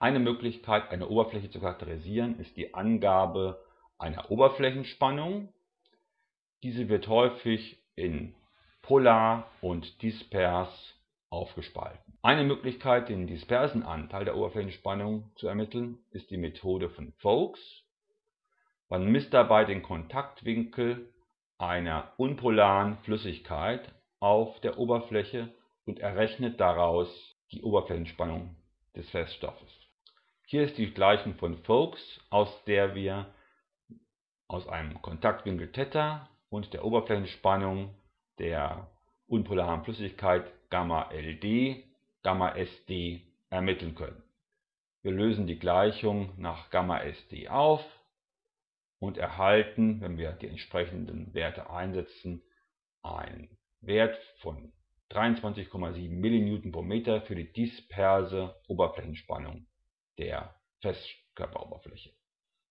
Eine Möglichkeit, eine Oberfläche zu charakterisieren, ist die Angabe einer Oberflächenspannung. Diese wird häufig in polar und dispers aufgespalten. Eine Möglichkeit, den dispersen Anteil der Oberflächenspannung zu ermitteln, ist die Methode von Foulkes. Man misst dabei den Kontaktwinkel einer unpolaren Flüssigkeit auf der Oberfläche und errechnet daraus die Oberflächenspannung des Feststoffes. Hier ist die Gleichung von Foulkes, aus der wir aus einem Kontaktwinkel Theta und der Oberflächenspannung der unpolaren Flüssigkeit Gamma LD, Gamma SD ermitteln können. Wir lösen die Gleichung nach Gamma SD auf und erhalten, wenn wir die entsprechenden Werte einsetzen, einen Wert von 23,7 mN pro Meter für die disperse Oberflächenspannung der Festkörperoberfläche